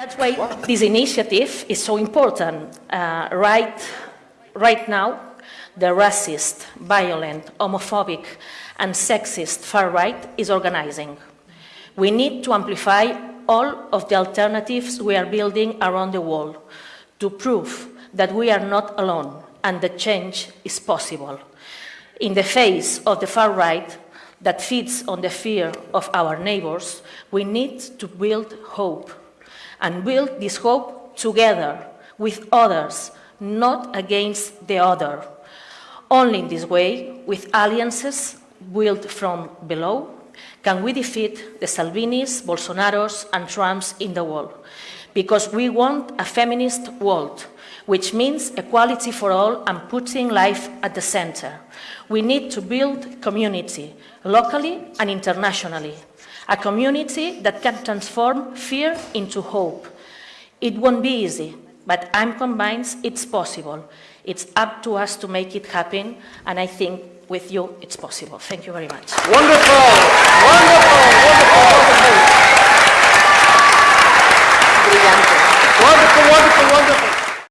That's why this initiative is so important. Uh, right, right now, the racist, violent, homophobic, and sexist far right is organizing. We need to amplify all of the alternatives we are building around the world to prove that we are not alone and that change is possible. In the face of the far right that feeds on the fear of our neighbors, we need to build hope and build this hope together with others, not against the other. Only in this way, with alliances built from below, can we defeat the Salvinis, Bolsonaros and Trumps in the world. Because we want a feminist world, which means equality for all and putting life at the center. We need to build community, locally and internationally. A community that can transform fear into hope. It won't be easy, but I'm convinced it's possible. It's up to us to make it happen, and I think with you it's possible. Thank you very much. Wonderful, wonderful, wonderful, wonderful. Brilliant. Wonderful, wonderful, wonderful.